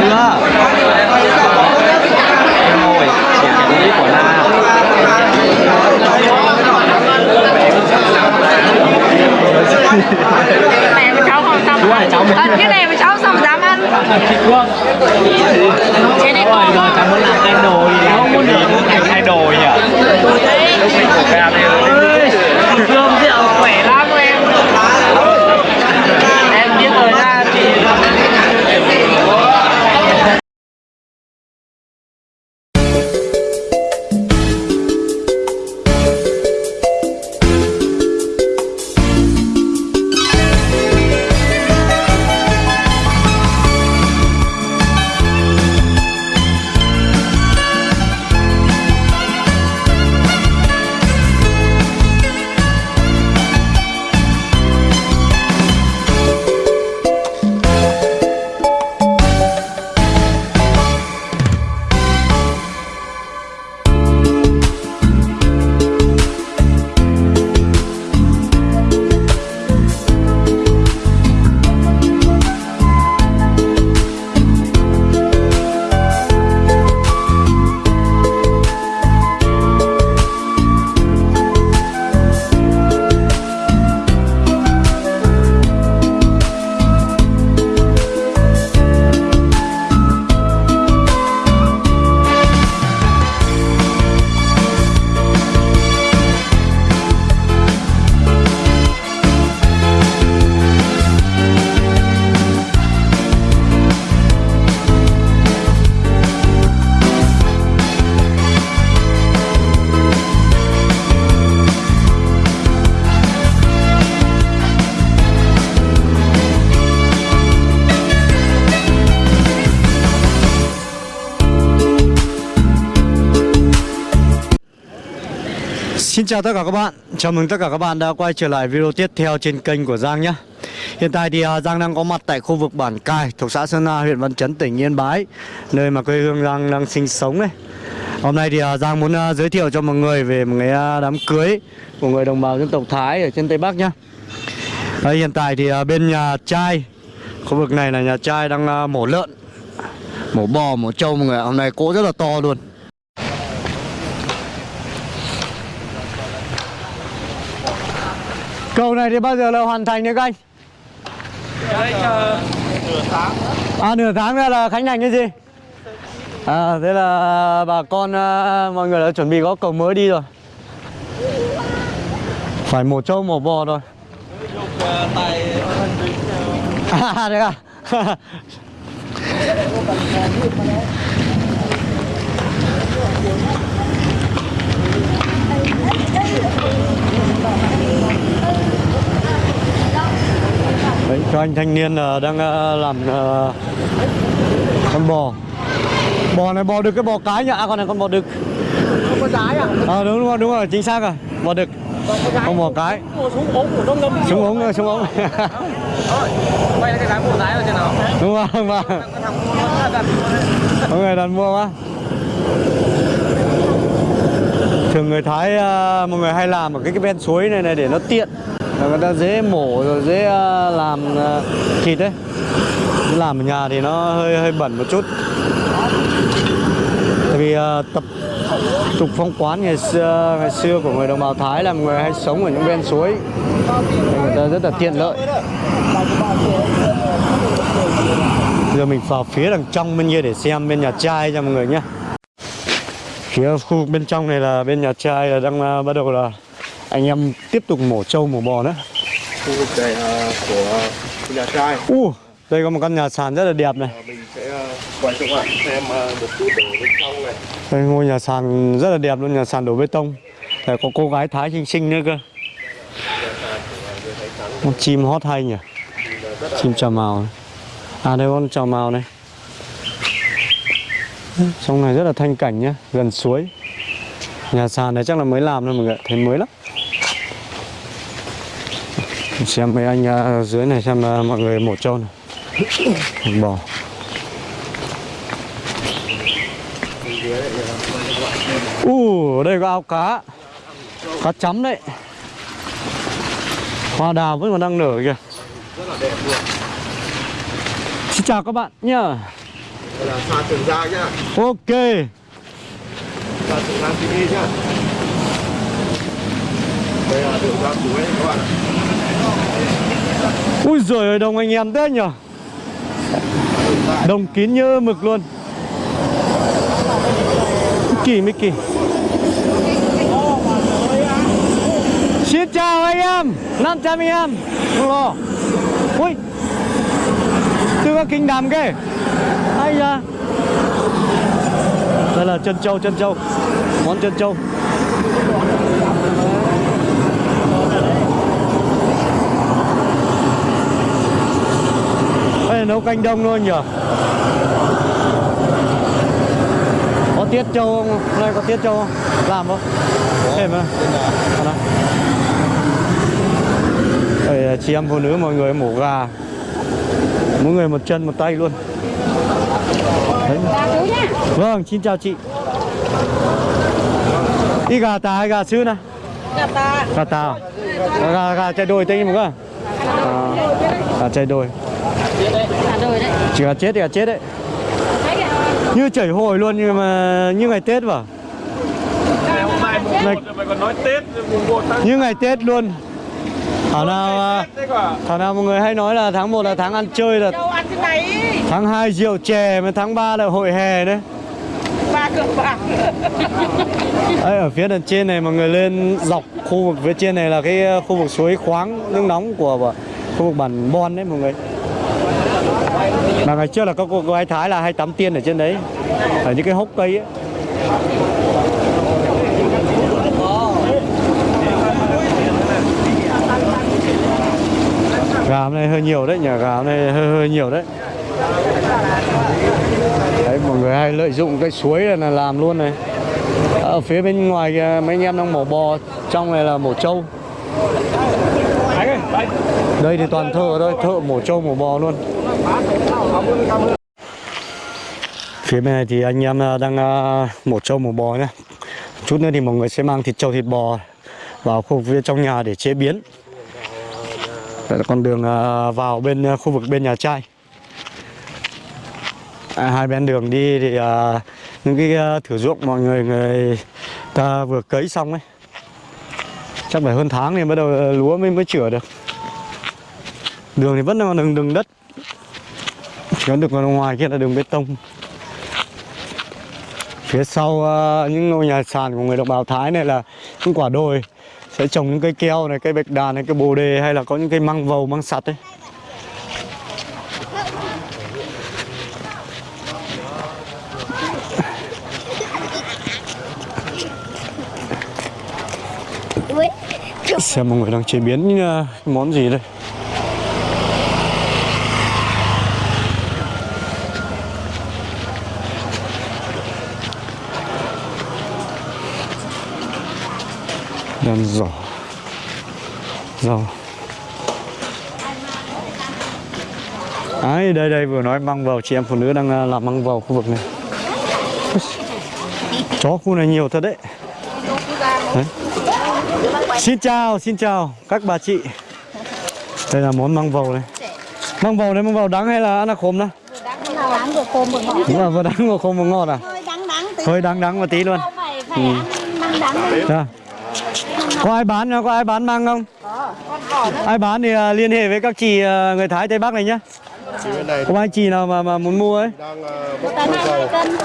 chưa rồi nhà cái của na này mà cháu không xong Đúng rồi, cháu muốn- cái này mà cháu xong dám ăn. Chị Phương Thế này rồi cháu muốn làm idol không muốn thành idol nhỉ? Lúc mình của ca đây Xin chào tất cả các bạn, chào mừng tất cả các bạn đã quay trở lại video tiếp theo trên kênh của Giang nhé. Hiện tại thì à, Giang đang có mặt tại khu vực Bản Cai, thuộc xã Sơn Na, huyện Văn Chấn, tỉnh Yên Bái Nơi mà quê hương Giang đang sinh sống này Hôm nay thì à, Giang muốn à, giới thiệu cho mọi người về một cái đám cưới của người đồng bào dân tộc Thái ở trên Tây Bắc nhé. Đấy, Hiện tại thì bên nhà trai, khu vực này là nhà trai đang mổ lợn Mổ bò, mổ trâu mọi người hôm nay cỗ rất là to luôn. Cầu này thì bao giờ là hoàn thành đấy các anh? À nửa tháng nữa là khánh thành cái gì? À thế là bà con à, mọi người đã chuẩn bị có cầu mới đi rồi. Phải một trâu một bò rồi. À đấy à. Đấy, cho anh thanh niên là đang ờ, làm ờ, con bò. Bò này bò đực cái bò cái nhỉ à con này con bò đực. Có trái à? à, đúng rồi đúng rồi chính xác rồi. Bò đực. Con bò cái. Xuống ống súng ống súng ống. Quay lại cái dáng mua trái là trên nào? đúng không vâng Cái có người đặt mua quá. Thường người Thái ờ, mọi người hay làm ở cái cái ven suối này này để nó tiện là người ta dễ mổ rồi, dễ à, làm à, thịt đấy. Làm ở nhà thì nó hơi hơi bẩn một chút. Tại vì à, tập tục phong quán ngày xưa ngày xưa của người đồng bào Thái là người hay sống ở những ven suối. Người ta rất là tiện lợi. Giờ mình vào phía đằng trong bên kia để xem bên nhà trai cho mọi người nhé. Phía khu bên trong này là bên nhà trai là đang bắt đầu là anh em tiếp tục mổ trâu mổ bò nữa. Khu vực này là của nhà trai. U đây có một căn nhà sàn rất là đẹp này. Và mình sẽ ờ, quay cho các bạn xem ờ, một chút ở bên trong này. Đây ngôi nhà sàn rất là đẹp luôn nhà sàn đổ bê tông. Đây có cô gái Thái xinh xinh nữa cơ. Con chim hót hay nhỉ? Chim trà màu này. à đây con trà màu này. Trong này rất là thanh cảnh nhá gần suối. Nhà sàn này chắc là mới làm thôi mọi người thấy mới lắm xem mấy anh à, dưới này xem à, mọi người mổ trâu này. Bò. U uh, đây có ao cá. Cá chấm đấy. Hoa đào vẫn còn đang nở kìa. Xin chào các bạn nhá. Đây là Ok. Đây là đường ra cuối các bạn ạ Ui giời ơi, đông anh em thế nhở? Đông kín như mực luôn. Kỳ mới kỳ Xin chào anh em 500 anh em. Không lo. Ui. Tôi có kinh đàm kìa Ai da. Đây là chân trâu chân trâu Món chân trâu Nấu canh đông luôn nhở Có tiết trâu không? Hôm nay có tiết trâu không? Làm không? Thêm? Đây là chị em phụ nữ mọi người mổ gà Mỗi người một chân một tay luôn Đấy. Vâng, xin chào chị Đi gà tà hay gà sứ nè? Gà ta. Gà tà à? Gà, gà chạy đôi tên một à? à Gà chạy đôi Đấy. Chỉ gà chết thì gà chết đấy. Như chảy hồi luôn nhưng mà như ngày Tết vào Ngày hôm nay mùng Này. 1 rồi mày còn nói Tết mùng 1 tháng Như ngày Tết luôn Thảo nào à, Thảo nào mọi người hay nói là tháng 1 là tháng ăn chơi là. Tháng 2 rượu chè mà tháng 3 là hội hè đấy Ba cược bạc. Đấy, ở phía đằng trên này mọi người lên dọc khu vực phía trên này là cái ờ, khu vực suối khoáng nước nóng của khu vực bản Bon đấy mọi người mà ngày trước là có cô gái Thái là hay tắm tiên ở trên đấy. Ở những cái hốc cây ấy. Gà hôm nay hơi nhiều đấy nhỉ, gà hôm nay hơi hơi nhiều đấy. Đấy, mọi người hay lợi dụng cái suối này là làm luôn này. Ở phía bên ngoài mấy anh em đang mổ bò, trong này là mổ trâu đây thì toàn thợ thôi thợ mổ trâu mổ bò luôn. Phía bên này thì anh em à, đang à, mổ trâu mổ bò nhé chút nữa thì mọi người sẽ mang thịt trâu thịt bò vào khu vực trong nhà để chế biến. Đây là con đường à, vào bên khu vực bên nhà trai. À, hai bên đường đi thì à, những cái thử ruộng mọi người người ta vừa cấy xong ấy. Chắc phải hơn tháng thì bắt đầu lúa mới mới chữa được đường thì vẫn là đường đường đất. Chỉ có được ngoài kia là đường bê tông. Phía sau à, những ngôi nhà sàn của người đồng bào Thái này là những quả đồi. Sẽ trồng những cây keo này cây bạch đàn này cây bồ đề hay là có những cây măng vầu măng sặt ấy. Xem mọi người đang chế biến uh, món gì đây đàn giỏ rau Đấy, đây đây vừa nói măng vào chị em phụ nữ đang uh, làm măng vào khu vực này. Chó khu này nhiều thật đấy. Đấy. Xin chào, xin chào các bà chị. Đây là món măng vầu này. Măng vầu này măng vầu đắng hay là ăn là khôm đó? Đúng là vừa đắng vừa khôm vừa ngọt à? hơi đắng đắng một tí luôn. Phải phải ăn măng đắng đâu. Dạ. Có ai bán có ai bán măng không? Ai bán thì à, liên hệ với các chị à, người Thái Tây Bắc này nhá. Này Có anh chị nào mà, mà muốn mua ấy? Đang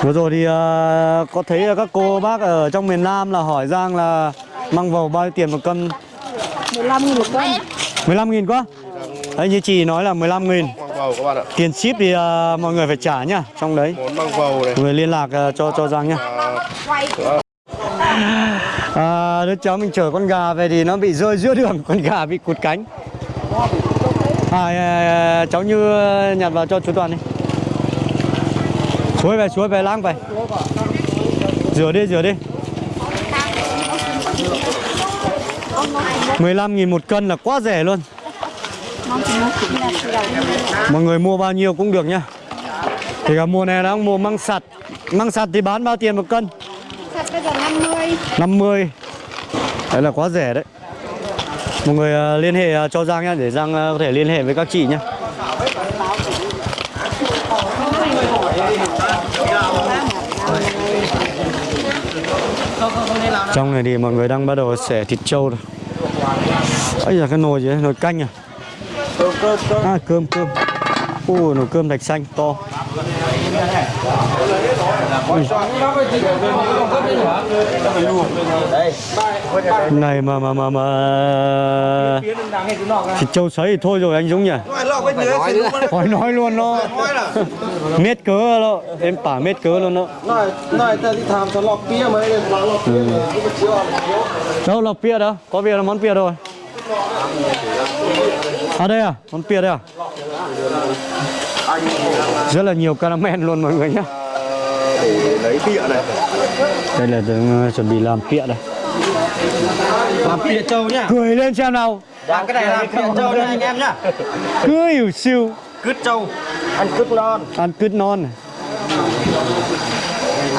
Vừa rồi thì à, có thấy là các cô bác ở trong miền Nam là hỏi Giang là măng vầu bao nhiêu tiền một cân? 15 nghìn một cân 15 nghìn quá. Đấy như chị nói là 15 nghìn. Măng vầu các bạn ạ Tiền ship thì à, mọi người phải trả nhá Trong đấy. Vầu này. Người liên lạc à, cho cho Giang nhá. À, À, đứa cháu mình chở con gà về thì nó bị rơi giữa đường Con gà bị cụt cánh. À, à, à Cháu Như à, nhặt vào cho chú Toàn đi. Chuối về, chuối về lang về. Rửa đi, rửa đi. 15 nghìn một cân là quá rẻ luôn. Mọi người mua bao nhiêu cũng được nhá. Thì cả mùa này đang mùa măng sặt Măng sặt thì bán bao tiền một cân? 50 Đấy là quá rẻ đấy. Mọi người à, liên hệ à, cho Giang nhá, Để Giang à, có thể liên hệ với các chị nhá. Trong này thì mọi người đang bắt đầu xẻ thịt trâu rồi. Ấy là cái nồi gì đấy? Nồi canh à? À cơm cơm. Ui, nồi cơm thạch xanh to này, mà mà mà mà. Thịt trâu sấy thì thôi rồi, anh Dũng nhỉ? Hỏi nói luôn nó mét cớ đó. Em tả mét cớ luôn đó. Đâu, lọc bia đó? Có bia là món bia rồi? À đây à món bia đây à? Rất là nhiều caramel luôn, mọi người nhé để lấy pịa này đây là ờ, chuẩn bị làm pịa đây làm pịa trâu nhá cười lên xem nào làm cái này làm pịa trâu đây anh em nhá cười hiểu siêu cứt trâu ăn cứt non ăn cứt non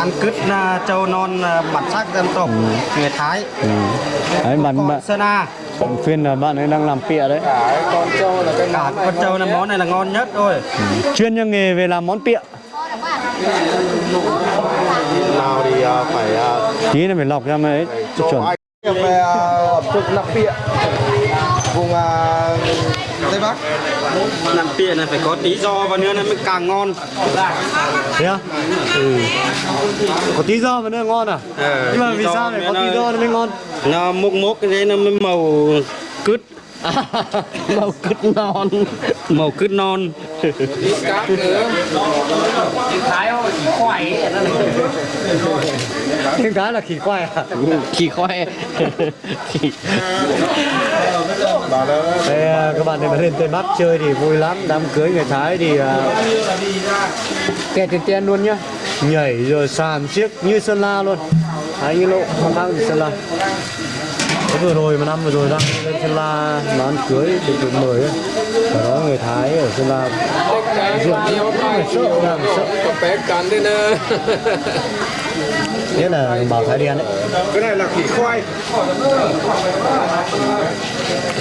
ăn cứt à, trâu non à, bản sắc dân tộc ừ. người Thái. Ừ. Đấy bạn bạn Sơn A. Bạn phiên là bạn ấy đang làm pịa đấy. Cả con trâu là cái cả con trâu là món này là ngon nhất thôi. Ừ. Chuyên cho nghề về làm món pịa nào thì à, phải à, tí nữa phải lọc ra mới ấy chuẩn về ẩm thực nạp pịa vùng à, tây bắc nạp pịa này phải có tí do và nữa nó mới càng ngon thế à ừ. có tí do mà nữa ngon à Ờ, nhưng mà vì sao lại có tí do nó mới ngon nó mốc mốc cái đấy nó mới màu cứt màu cứt non. Màu cứt non. Thêm cái là khỉ khoai à? khỉ khoe Đây, à, các bạn này mà lên Tây Bắc chơi thì vui lắm. Đám cưới người Thái thì à, kẹt tiền tiền luôn nhá. Nhảy rồi sàn chiếc như Sơn La luôn. Đấy như lộ khác gì Sơn La Thế vừa rồi mà năm vừa rồi đang lên Sơn La mà ăn cưới thì tụi mời ấy Ở đó người Thái ở Sơn La người sợ người sợ bé cắn nè Thế là bào Thái đen đấy. Cái này là khỉ khoai.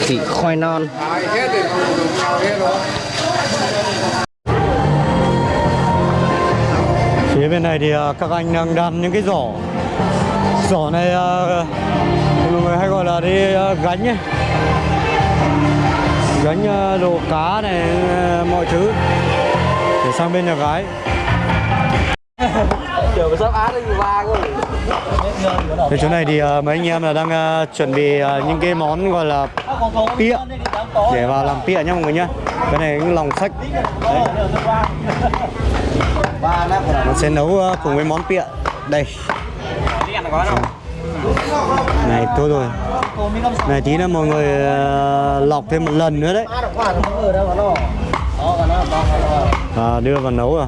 Khỉ khoai non. Phía bên này thì à, các anh đang đan những cái giỏ. Giỏ này à, người hay gọi là đi à, gánh ấy Gánh à, đồ cá này, à, mọi thứ. Để sang bên nhà gái. Chờ sắp át đi ba rồi Thì chỗ này thì mấy anh em là đang chuẩn bị những cái món gọi là pịa. Để vào làm pịa nhá mọi người nhá. Cái này cái lòng Đấy. Nó sẽ nấu cùng với món pịa. Đây này thôi rồi. Này tí là mọi người ờ, lọc thêm một lần nữa đấy. À, đưa vào nấu rồi.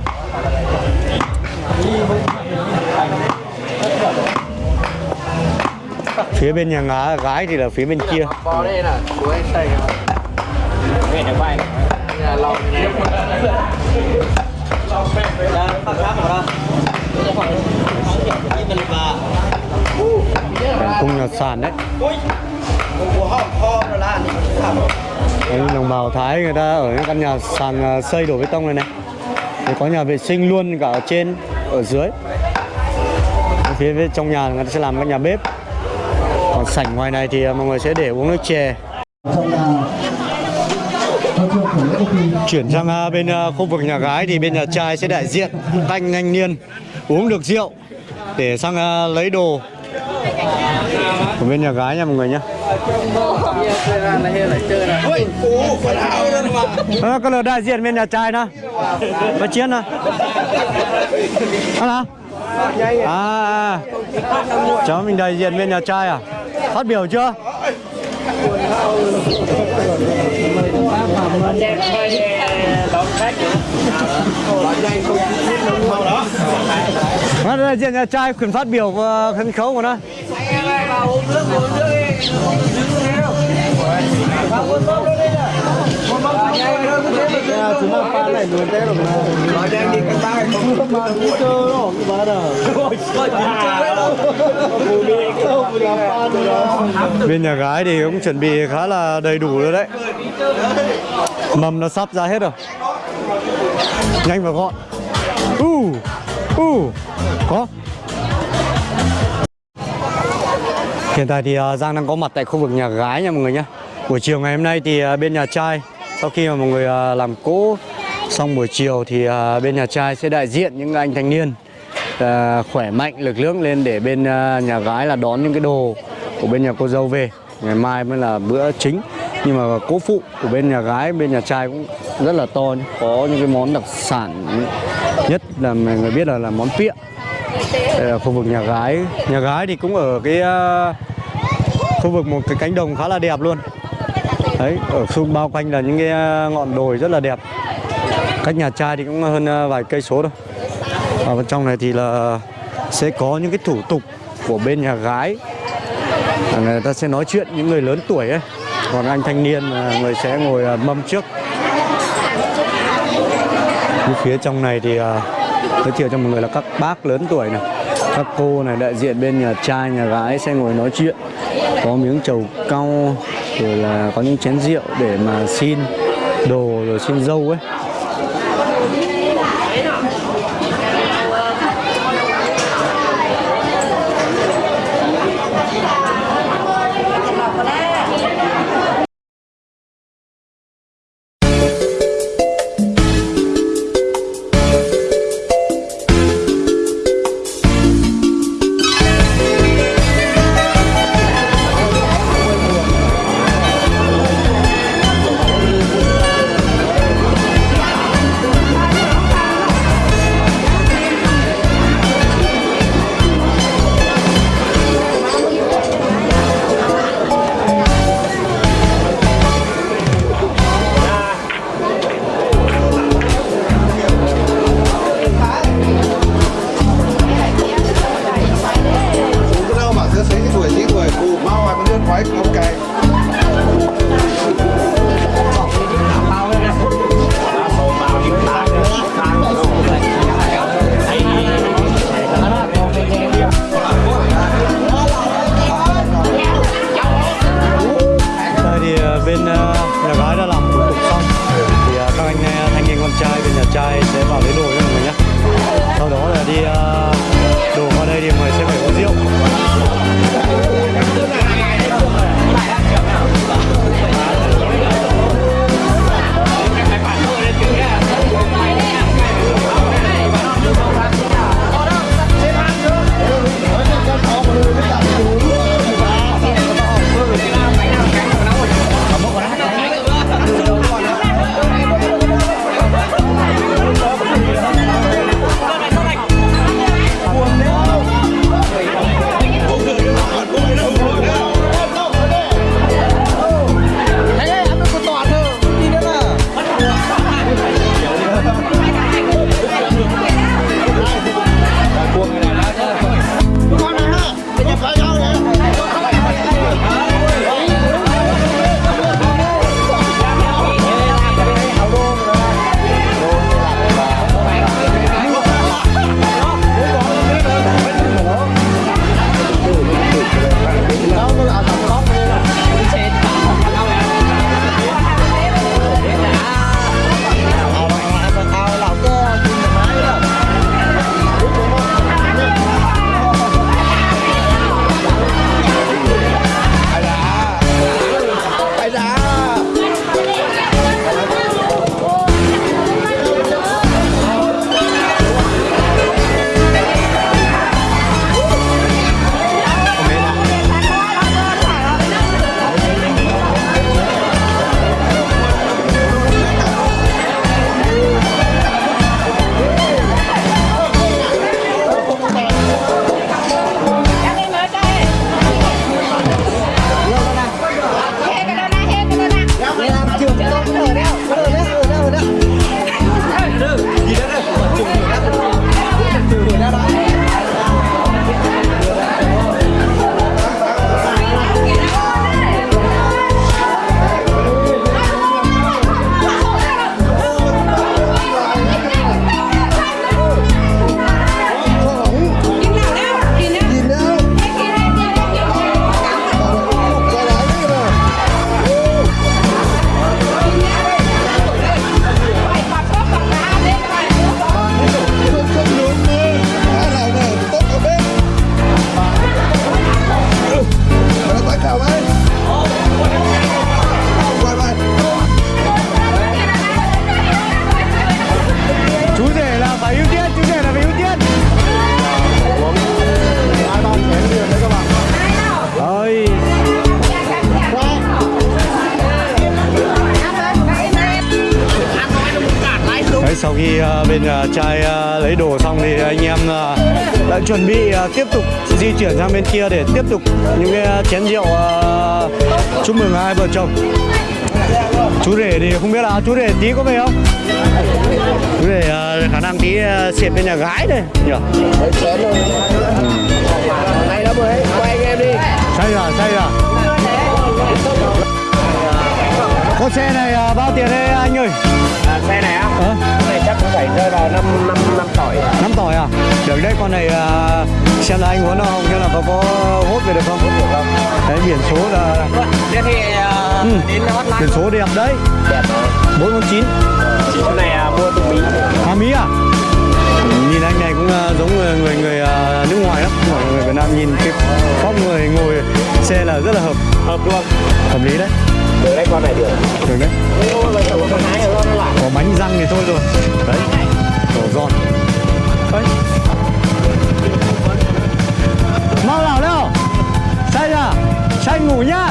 Phía bên nhà ngá gái thì là phía bên kia. bò đây nè của anh tây về nhà quay nhà lòng này Cảnh cung nhà sàn đấy. Đấy, đồng bào Thái người ta ở những căn nhà sàn à, xây đổ bê tông này này. Thì có nhà vệ sinh luôn cả ở trên ở dưới. Phía bên trong nhà người ta sẽ làm cái nhà bếp. Còn sảnh ngoài này thì à, mọi người sẽ để uống nước chè. Chuyển sang à, bên khu vực nhà gái thì bên nhà trai sẽ đại diện thanh thanh niên uống được rượu để sang lấy đồ của bên nhà gái nha mọi người nhé à, có là đại diện bên nhà trai đó và chiến đó à, nào à, à. cháu mình đại diện bên nhà trai à? Phát biểu chưa? Nó đại diện nhà trai quyền phát biểu và sân khấu của nó. Chúng ta pha này luôn thế rồi mà. Đem đi cái tay không mà cũng cơ đó cái bà đó bên nhà gái thì cũng chuẩn bị khá là đầy đủ rồi đấy. Mầm nó sắp ra hết rồi. Nhanh và gọn. U u có. Hiện tại thì à, Giang đang có mặt tại khu vực nhà gái nha mọi người nhé buổi chiều ngày hôm nay thì à, bên nhà trai, sau khi mà mọi người à, làm cỗ xong buổi chiều thì bên nhà trai sẽ đại diện những anh thanh niên khỏe mạnh, lực lượng lên để bên nhà gái là đón những cái đồ của bên nhà cô dâu về. Ngày mai mới là bữa chính. Nhưng mà cỗ phụ của bên nhà gái, bên nhà trai cũng rất là to có những cái món đặc sản nhất là mọi người biết là là món pịa đây là khu vực nhà gái. Nhà gái thì cũng ở cái à, khu vực một cái cánh đồng khá là đẹp luôn. Đấy, ở xung bao quanh là những cái à, ngọn đồi rất là đẹp. Cách nhà trai thì cũng hơn à, vài cây số thôi. Ở bên trong này thì là sẽ có những cái thủ tục của bên nhà gái. Người ta sẽ nói chuyện những người lớn tuổi ấy. Còn anh thanh niên người sẽ ngồi mâm trước. Phía trong này thì giới thiệu cho mọi người là các bác lớn tuổi này, các cô này, đại diện bên nhà trai, nhà gái sẽ ngồi nói chuyện, có miếng trầu cau, rồi là có những chén rượu để mà xin đồ, rồi xin dâu ấy. Khi à, bên à, trai à, lấy đồ xong thì anh em à, đã chuẩn bị à, tiếp tục di chuyển sang bên kia để tiếp tục những cái à, chén rượu à, chúc mừng hai vợ chồng. Chú rể thì không biết là chú rể tí có về không? Chú rể à, khả năng tí à, xịt bên nhà gái đây nhỉ? Này đó mới quay anh em đi. say rồi say rồi con xe này à, bao tiền đây anh ơi? À, xe này á, ờ phải rơi vào năm năm năm tỏi. năm tỏi à? Được đấy con này à, xem là anh muốn không? Xem là có có hốt về được không? Đấy biển số là Thế thì Ừ. đến hotline. biển số đẹp đấy. Đẹp bốn con chín. Cái này à, mua từ Mỹ. Hà Mỹ à? Nhìn anh này cũng à, giống người người, người à, nước ngoài lắm. Không phải người Việt Nam nhìn cái phong người ngồi xe là rất là hợp. Hợp luôn. hợp lý đấy Được đấy con này được. được đấy. Có bánh răng thì thôi rồi. Đấy đổ giòn. Đấy mau nào đâu say ra say ngủ nhá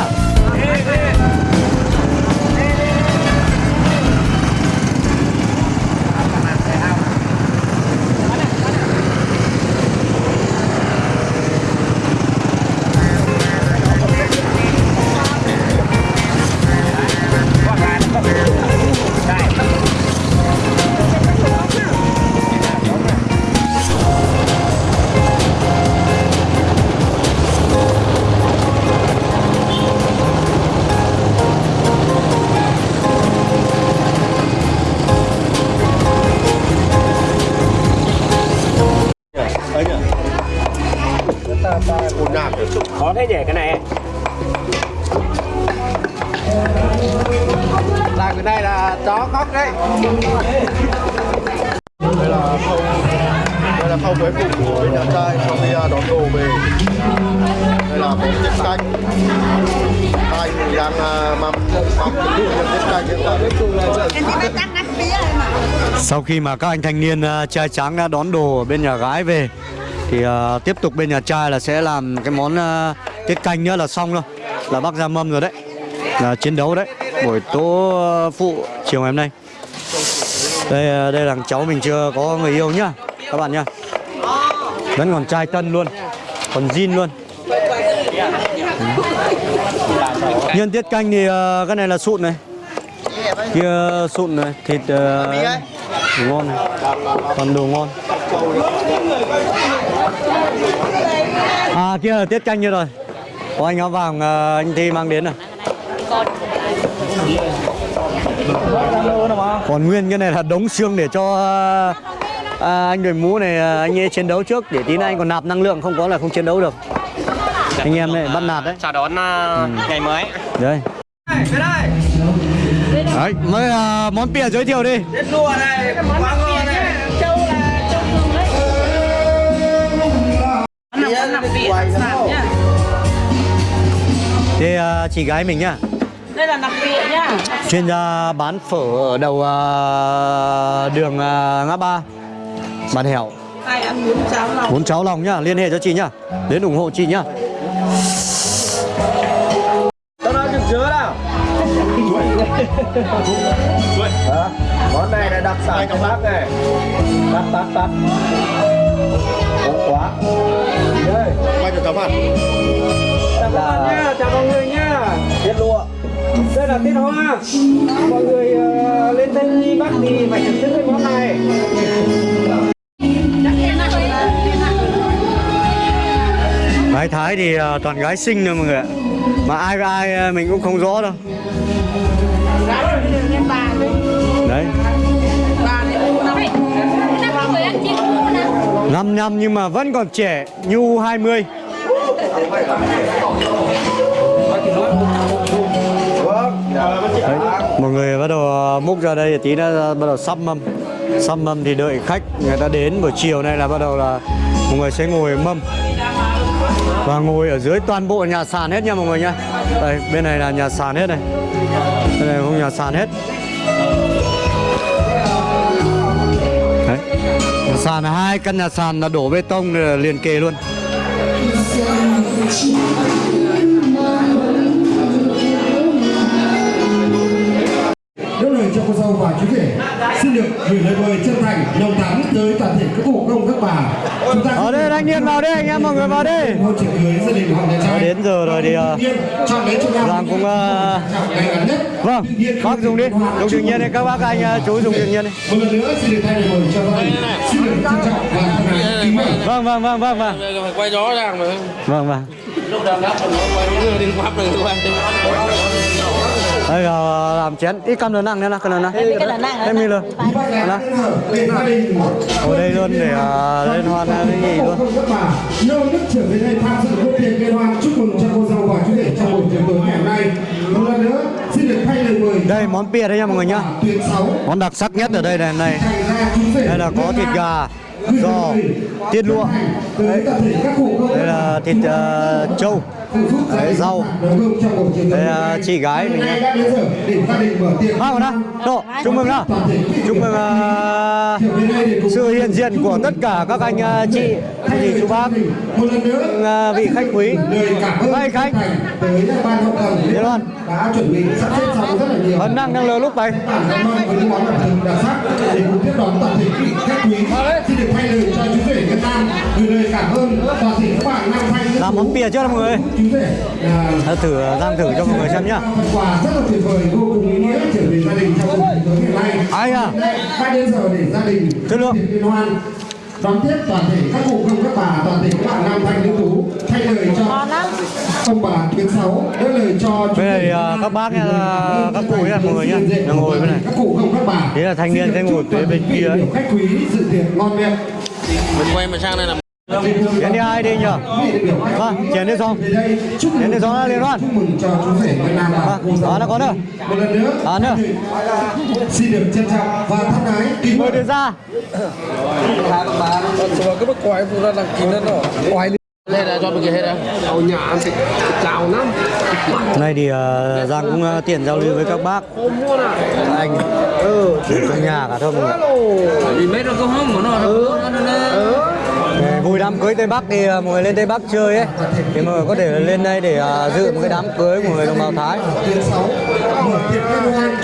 Sau khi mà các anh thanh niên ờ, trai tráng đã đón đồ ở bên nhà gái về, thì ờ, tiếp tục bên nhà trai là sẽ làm cái món ờ, tiết canh nữa là xong rồi. Là bác ra mâm rồi đấy. Là chiến đấu đấy. Buổi tố phụ chiều ngày hôm nay. Đây đây là cháu mình chưa có người yêu nhá. Các bạn nhá. Vẫn còn trai tân luôn. Còn zin luôn. Dạ. nhân tiết canh thì uh, cái này là sụn này. Kia sụn này thịt ờ, ngon này. Còn đồ ngon. À kia là tiết canh như rồi. Có anh áo vàng uh, anh thi mang đến này. Còn nguyên cái này là đống xương để cho uh, à, anh đội mũ này anh ấy chiến đấu trước để tí nữa anh còn nạp năng lượng không có là không chiến đấu được anh em này bắt nạt đấy Chào đón à, ngày mới. đây đấy mới ờ, món pìa giới thiệu đi Lùa này, quá ngon này. Châu là châu dương đấy. Nằm nằm viện sản nhá. Thế ờ, chị gái mình nhá Đây là nằm viện nhá. chuyên gia bán phở ở đầu ờ, đường ờ, ngã ba bán hẻo Ai ăn bún cháo lòng. muốn cháu lòng nhá liên hệ cho chị nhá đến ủng hộ chị nhá Hả? Món này là đặc sản của bác này. Tắt tắt tắt. Ngon quá. Đây. quay cho cháu mặt Chào các bạn nhá, chào mọi người nhá. Tiết lụa. Đây là tiết hoa. Mọi người ờ, lên tên đi Bắc thì phải thưởng thức cái món này. gái thái thì ờ, toàn gái xinh thôi mọi người ạ mà ai với ai ờ, mình cũng không rõ đâu đấy. Năm năm nhưng mà vẫn còn trẻ như 20 Đấy, mọi người bắt đầu ờ, múc ra đây tí nữa bắt đầu sắp mâm. Sắp mâm thì đợi khách người ta đến buổi chiều này là bắt đầu là mọi người sẽ ngồi mâm. Và ngồi ở dưới toàn bộ nhà sàn hết nha mọi người nha đây bên này là nhà sàn hết này. Bên này không nhà sàn hết. Sàn hai căn nhà sàn là đổ bê tông liền kề luôn. Cho cô dâu và chú rể. Xin được gửi lời mời chân thành nồng thắm tới toàn thể các cụ công các bà. Chúng ta Ở đây thanh niên vào đây anh em mọi người vào đây. hôn trường cưới gia đình họ nhà trai. Đến giờ rồi thì Giang cũng ờ, Vâng, bác dùng đi Dùng tự nhiên đi, các bác anh ờ, chú dùng tự nhiên đi. Một lần nữa xin được thay lời mời cho gia đình xin được trân trọng và thân ái kính mời. Vâng, vâng, vâng, vâng, vâng. Phải quay rõ ràng mà. Vâng, vâng. Đi quắp rồi quay Đây là làm chén, ít cầm lớn nặng nữa nè, cầm lớn nặng Em để gia đình Ở đây luôn để ờ, lên hoan ờ, cái gì luôn. Nô nức trở về đây tham dự bữa tiệc liên hoan chúc mừng cho cô dâu và chú rể trong buổi tiệc tối ngày hôm nay một lần nữa xin được thay lời mời Đây món bia đấy nha mọi người nhá. Món đặc sắc nhất ở đây này này. Đây là có thịt gà, giò, tiết lụa. Đấy. Đây là thịt ờ, trâu. Đấy, rau. Đây là chị gái mình nhá đã đến đó, Độ, chúc mừng đó Chúc mừng uh, sự hiện diện của tất cả các anh uh, chị, thì chú bác. Uh, vị khách quý. Hai khách. Tới Đi luôn rất là nhiều Vẫn đang đang lờ lúc này sắc để cùng tiếp đón toàn thể quý vị khách quý xin được thay lời cho chú rể Việt Nam. Gửi lời cảm ơn toàn thể các bạn nam thanh Làm món bia chưa mọi người. Chú rể là Ờ, Thử đang thử cho mọi người xem nhá. quà rất là tuyệt vời vô cùng ý nghĩa trở về gia đình trong tiệc tối ngày nay. Ai à? Hai đến giờ để gia đình Chất lượng. liên hoan đón tiếp toàn thể các cụ công các bà toàn thể các bạn nam thanh nữ tú thay lời cho ông bà tuyến sáu đỡ lời cho à, Việt Nam. các bác cảm ơn các cụ nha, mọi người nhá. Đang ngồi bên này. các cụ công các bà Thế là thanh niên sẽ ngồi phía bên kia khách quý dự tiệc ngon miệng mình quay mà sang đây là Chén đi ai đi nhờ Vâng, chén đi xong. Chén đi xong liên hoan. Vâng, đó nó có đâu một lần nữa. Đó nữa. Xin được trân trọng và thân ái kính Mời. Đưa ra rồi cái bức quái phụ ra. Là kín đó quái đây là cho mình kia hết á ở nhà ăn thịt chào lắm Nay thì ờ, Giang cũng ờ, tiện giao lưu với các bác. Anh. Ừ, trong nhà cả thôi mọi người đi mấy rồi có không mà nó để vui đám cưới Tây Bắc thì à, mọi người lên Tây Bắc chơi ấy. Thì mọi người có thể lên đây để à, dự một cái đám cưới của người đồng bào Thái.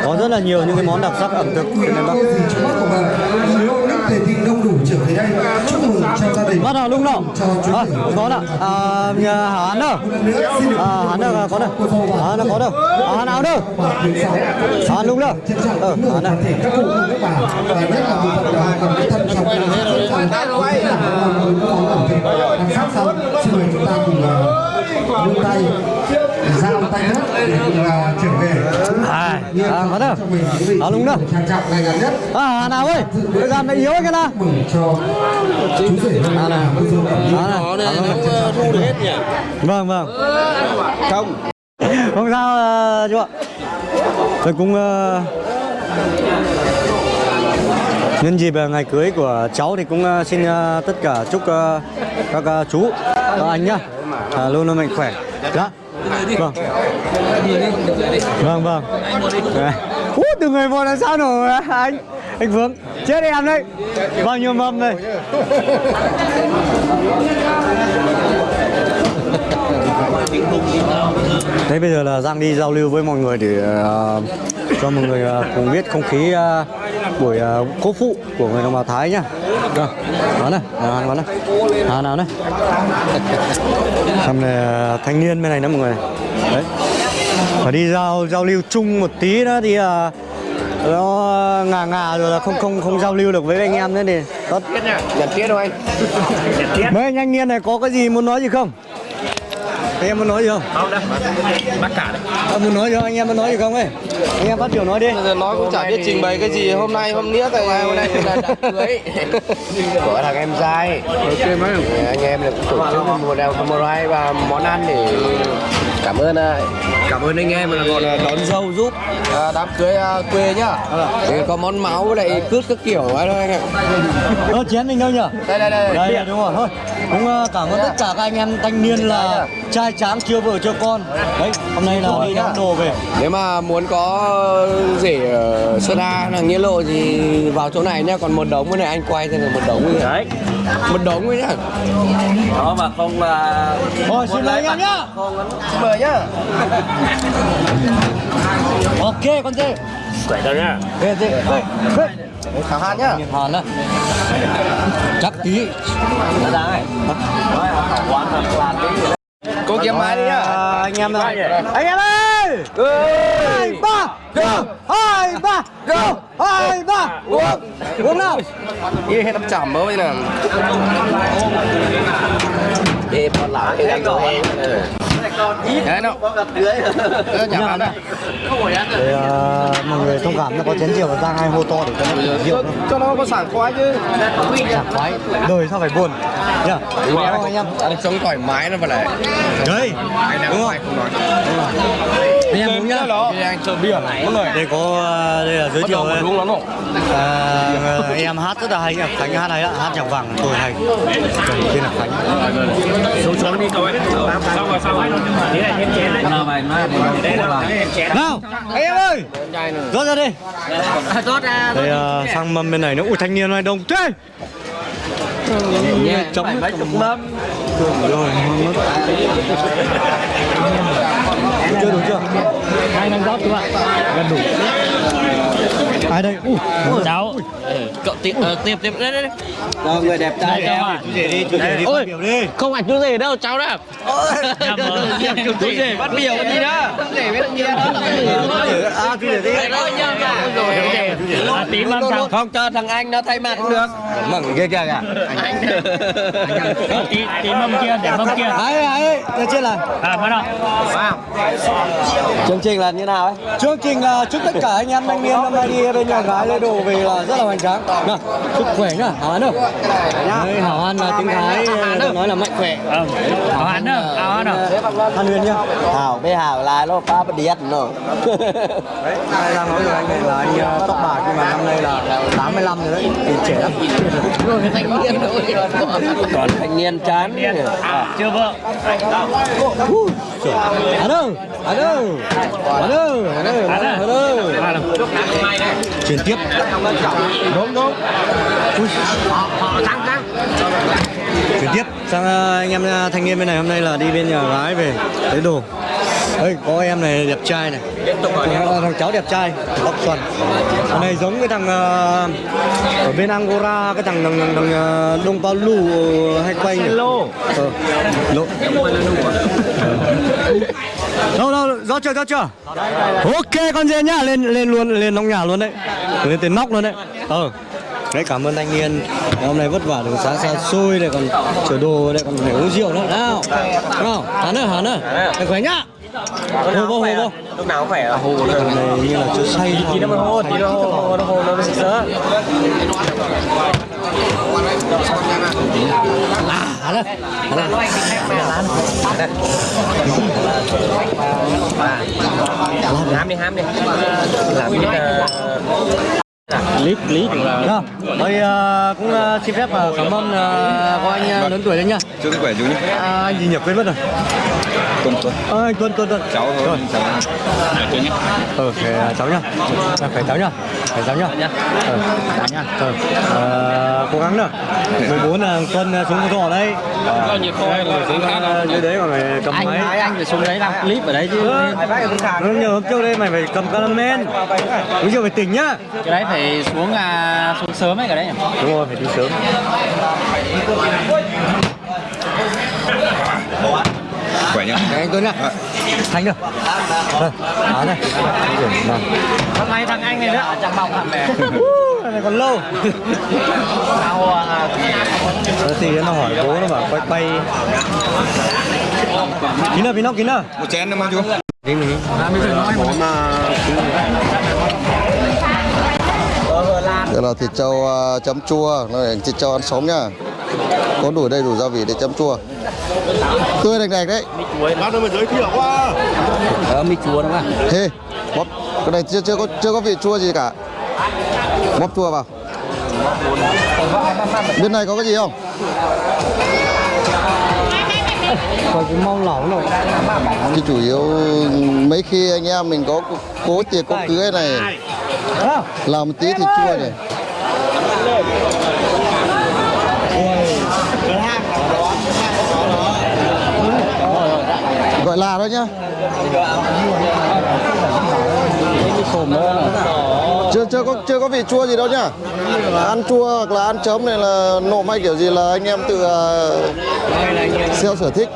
Có rất là nhiều những cái món đặc sắc ẩm thực của Tây Bắc đông đủ trở về đây. Chúc mừng cho gia đình. Bắt đầu lúc nào? Cho chú à, rể Có đâu à, nhà Hà Hán đâu? À, hắn đâu? có đâu? À, nó có đâu? À, hắn nào đâu? À, lúc đâu Ờ, hắn các cụ các bà và nhất là bộ phận cái thân trong chúng ta cùng ờ, đưa tay giao tay cùng là trở về? À, à, có đâu. À, lúc đâu. trang trọng ngày ngắn nhất. À, Hà nào ơi Cái gàm này yếu cái nào. mừng cho chú rể À, dâu cẩm À, này nó này không thu được hết nhỉ? Vâng, vâng. Không. Không sao ờ, chú ạ. Tôi cũng ờ, Nhân dịp ờ, ngày cưới của cháu thì cũng ờ, xin ờ, tất cả chúc ờ, các ờ, chú, các anh nhá. À, luôn luôn mạnh khỏe. Dạ. Vâng. Vâng vâng. Đấy. Ú, từ người một là sao nổi à, anh anh Vương chết em đấy bao nhiêu mâm đây Thế bây giờ là Giang đi giao lưu với mọi người để ờ, cho mọi người ờ, cùng biết không khí ờ, buổi uh, cố phụ của người đồng bào Thái nhá. Vâng. Đó này, à, đó này. À, nào này. Xong này ờ, thanh niên bên này nữa mọi người. Đấy. Phải đi giao giao lưu chung một tí nữa thì ờ, nó ngà ngà rồi là không không không giao lưu được với anh em nữa thì tốt nhận tiết đâu anh mấy anh thanh niên này có cái gì muốn nói gì không anh em muốn nói gì không? Không đâu. Bác cả đấy. Ờ, muốn nói gì không? Anh em muốn nói gì không ấy? Anh em phát biểu nói đi. Nói cũng chả biết trình bày cái gì. Hôm nay hôm nghĩa tại hôm nay là đám cưới. Của thằng em trai ok mấy anh em là cũng tổ chức một đèo một hai và món ăn để cảm ơn à, cảm ơn anh em. Là gọi là đón dâu giúp. À, đám cưới à, quê nhá. Thì có món máu với lại cướp các kiểu. Ấy thôi anh ạ Ơ chén mình đâu nhỉ đây đây đây. Đây đúng rồi. Thôi cũng ờ, cảm ơn tất cả các anh em thanh niên là trai tráng chưa vợ chưa con. Đấy hôm nay là đi đón đồ về. Nếu mà muốn có rể ở Sơn La là nghĩa lộ thì vào chỗ này nhá còn một đống cái này anh quay thì là một đống đấy. Một đống ấy nhá. Đó mà không là rồi xin mời anh nhá. xin mời nhá. Ok con dê. Quẩy ra nhá. Ghê ghê Thảo Hàn nhá. Hàn á. Chắc tí Cô kiếm máy đi nhá. À, anh em ơi. anh em ơi. Hai ba. Hai ba go! Hai ba uống. Uống nào? Đi hết đắp chẩm mới nè. Đi con lão cái này rồi Đấy nó. Nhà bán này để ờ, mọi người thông cảm nó có chén rượu và giang hai hô to để cho nó có rượu. Cho nó có sảng khoái chứ. Sảng khoái. Đời sao phải buồn? Nhá. Đúng không anh em Ăn sống thoải mái nó vào này. Đấy. Đúng không? phải anh em uống nhá. anh chờ bia. Đây có ờ, đây là giới thiệu. Đúng lắm không? À, anh em hát rất là hay nhá khánh hát hay ạ hát nhạc vàng tôi hay. Trời, tên là khánh. Xuống xuống đi cậu ấy. Xong rồi xong rồi. Thế này thêm chén đấy nào là em ơi! Rót ra đi. Rót ra. đây ờ, sang mâm bên này nữa. Ui thanh niên này đông thế! Nhẹ chấm mấy chục mâm rồi chưa đủ chưa? Hai năm rót các bạn gần đủ ai đây? Ui cháu. Cậu tiếp tiếp. Tiếp đấy đấy Rồi, người đẹp trai Đây, chú rể đi chú rể đi đi. không phải chú rể đâu cháu đó chú rể bắt biểu gì đó à chú rể đi cháu Không cho thằng anh nó thay mặt cũng được. Mừng ghê kìa kìa. Tí tí mâm kia để mâm kia. Ấy ấy được chưa là à bắt đầu. Chương trình là như nào ấy? chương trình là chúc tất cả anh em thanh niên năm nay đi bên nhà gái lê đồ về là rất là hoành tráng. Nào chúc khỏe nhá hảo ăn đâu Đấy, hảo ăn là tiếng thái nói là mạnh khỏe. Áo hắn nữa áo hắn nữa Hàn Huyền nhá. Hảo bê hảo là nó ba bát điết nữa đấy ai đang nói rồi anh này là anh ờ, tóc bạc nhưng mà năm nay là 85 rồi đấy thì trẻ lắm. Thanh niên thôi Còn thanh niên chán. Chưa vợ. Hàn đâu Hàn đâu Hàn đâu Hàn đâu Hàn đâu Hàn đâu chuyển tiếp. Đúng đúng chuyển tiếp. Sang ờ, anh em ờ, thanh niên bên này hôm nay là đi bên nhà gái về lấy đồ. Đây có em này đẹp trai này. Thằng cháu đẹp trai tóc xoăn thằng này giống cái thằng ờ, ở bên Angora cái thằng thằng, thằng, thằng Đông Paulo hay quay nhỉ? lô ờ, lô đâu đâu rõ chưa rõ chưa? Ok con dê nhá lên lên luôn lên nóc nhà luôn đấy. Lên tới nóc luôn đấy. Ờ. Đấy cảm ơn anh Yên. Hôm nay vất vả đường xá xa xôi này còn chở đồ đây còn phải uống rượu nữa. Nào nào hả nữa hả nữa phải khỏe nhá. Hồ vô hồ vô Lúc nào cũng phải là hồ thằng này như là chưa say Tí nó mới hồ, tí nó hồ, nó hồ nó sớ à hả Hám đi, đi Làm cái clip clip Nào, tôi cũng ờ, xin phép ờ, cảm ơn ờ, có anh ờ, lớn tuổi đấy nhá. Chúc sức khỏe chú nhé. À, anh gì nhỉ quên mất rồi. Tuần tuần. Anh Tuân Tuân Tuân. Cháu thôi. Rồi. Cháu. Phải ờ, cháu nhá. À, phải cháu nhá. Phải cháu nhá. Ờ, cháu nhá. Ờ, ờ, cố gắng nữa. 14 là Tuân ờ, xuống con thỏ đây. bao nhiêu ờ, dưới đấy còn phải cầm máy. anh anh phải xuống đấy làm clip ở đấy chứ Nó nhờ hôm trước đây mày phải cầm calamen. Bây giờ phải tỉnh nhá. cái đấy phải xuống à xuống sớm ấy cái đấy nhỉ Đúng rồi, phải đi sớm. Khỏe nhá. Anh Tuấn nhá. Thành được. Đó này. Nào. hôm nay thằng anh này nữa chẳng bọc hẳn này này còn lâu Rồi thì nó hỏi bố nó bảo quay quay Kín nào, kín nào, kín nào Một chén nữa mà chú. Kín mình Đây là thịt trâu à, chấm chua, này thịt trâu ăn sống nhá. Có đủ đầy đủ gia vị để chấm chua. Tươi đành đạch đấy. Ờ, mi chúa đúng không? Hê, bóp. Cái này chưa chưa có chưa có vị chua gì cả. Bóp chua vào. Bên này có cái gì không? Có cái rồi Thì chủ yếu mấy khi anh em mình có cố tiệc có cưới này làm một tí thịt chua này. Gọi là thôi nhá. Chưa có chưa có vị chua gì đâu nhá. Ăn chua hoặc là ăn chấm này là nộm hay kiểu gì là anh em tự à, uh, theo sở thích.